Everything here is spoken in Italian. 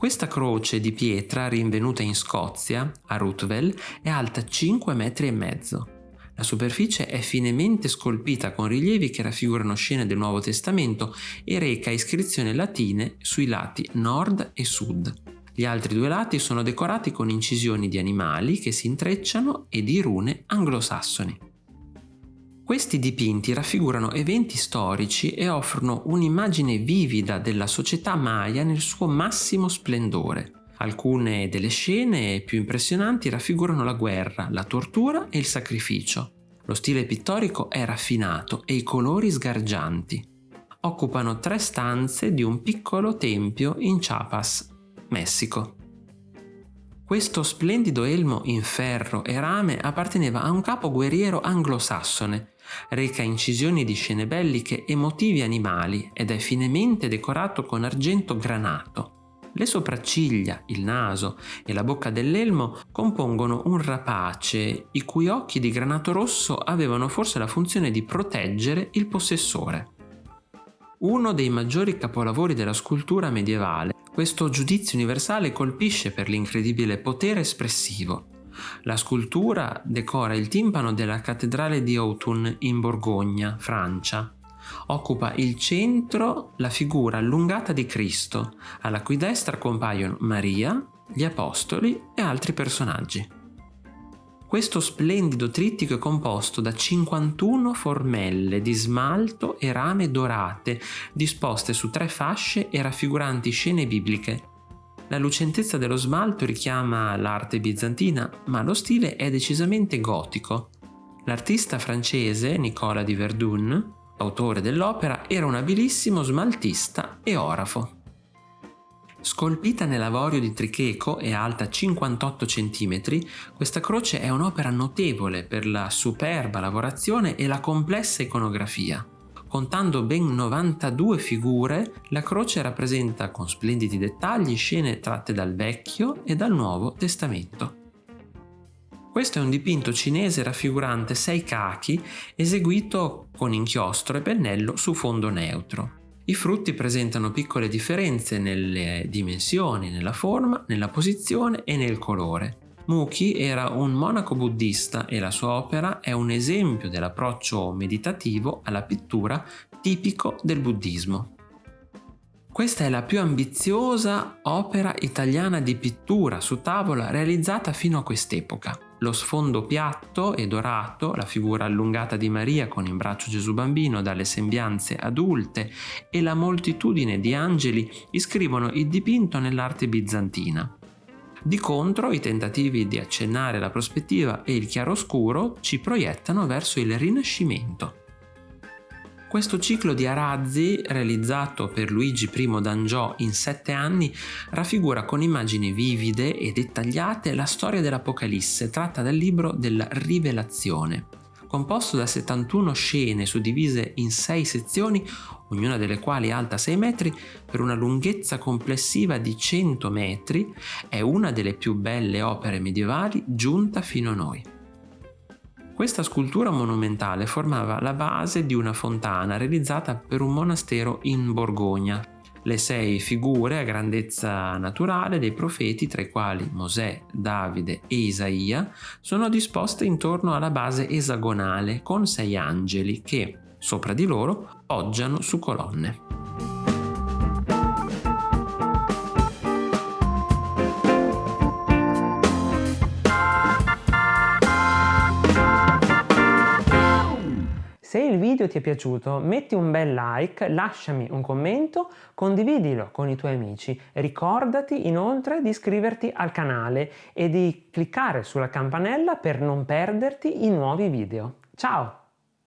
Questa croce di pietra rinvenuta in Scozia, a Ruthvel, è alta 5 metri e mezzo. La superficie è finemente scolpita con rilievi che raffigurano scene del Nuovo Testamento e reca iscrizioni latine sui lati nord e sud. Gli altri due lati sono decorati con incisioni di animali che si intrecciano e di rune anglosassoni. Questi dipinti raffigurano eventi storici e offrono un'immagine vivida della società maya nel suo massimo splendore. Alcune delle scene più impressionanti raffigurano la guerra, la tortura e il sacrificio. Lo stile pittorico è raffinato e i colori sgargianti. Occupano tre stanze di un piccolo tempio in Chiapas, Messico. Questo splendido elmo in ferro e rame apparteneva a un capo guerriero anglosassone. Reca incisioni di scene belliche e motivi animali ed è finemente decorato con argento granato. Le sopracciglia, il naso e la bocca dell'elmo compongono un rapace i cui occhi di granato rosso avevano forse la funzione di proteggere il possessore. Uno dei maggiori capolavori della scultura medievale questo giudizio universale colpisce per l'incredibile potere espressivo. La scultura decora il timpano della cattedrale di Autun in Borgogna, Francia. Occupa il centro la figura allungata di Cristo, alla cui destra compaiono Maria, gli Apostoli e altri personaggi. Questo splendido trittico è composto da 51 formelle di smalto e rame dorate, disposte su tre fasce e raffiguranti scene bibliche. La lucentezza dello smalto richiama l'arte bizantina, ma lo stile è decisamente gotico. L'artista francese Nicola di Verdun, autore dell'opera, era un abilissimo smaltista e orafo. Scolpita nell'avorio di tricheco e alta 58 cm, questa croce è un'opera notevole per la superba lavorazione e la complessa iconografia. Contando ben 92 figure, la croce rappresenta con splendidi dettagli scene tratte dal Vecchio e dal Nuovo Testamento. Questo è un dipinto cinese raffigurante sei cachi eseguito con inchiostro e pennello su fondo neutro. I frutti presentano piccole differenze nelle dimensioni, nella forma, nella posizione e nel colore. Muki era un monaco buddista e la sua opera è un esempio dell'approccio meditativo alla pittura tipico del buddismo. Questa è la più ambiziosa opera italiana di pittura su tavola realizzata fino a quest'epoca lo sfondo piatto e dorato, la figura allungata di Maria con in braccio Gesù bambino dalle sembianze adulte e la moltitudine di angeli iscrivono il dipinto nell'arte bizantina. Di contro, i tentativi di accennare la prospettiva e il chiaroscuro ci proiettano verso il Rinascimento. Questo ciclo di arazzi, realizzato per Luigi I d'Angiò in sette anni, raffigura con immagini vivide e dettagliate la storia dell'Apocalisse tratta dal libro della Rivelazione. Composto da 71 scene suddivise in 6 sezioni, ognuna delle quali alta 6 metri, per una lunghezza complessiva di 100 metri, è una delle più belle opere medievali giunta fino a noi. Questa scultura monumentale formava la base di una fontana realizzata per un monastero in Borgogna. Le sei figure a grandezza naturale dei profeti, tra i quali Mosè, Davide e Isaia, sono disposte intorno alla base esagonale con sei angeli che, sopra di loro, poggiano su colonne. Se il video ti è piaciuto metti un bel like, lasciami un commento, condividilo con i tuoi amici. Ricordati inoltre di iscriverti al canale e di cliccare sulla campanella per non perderti i nuovi video. Ciao!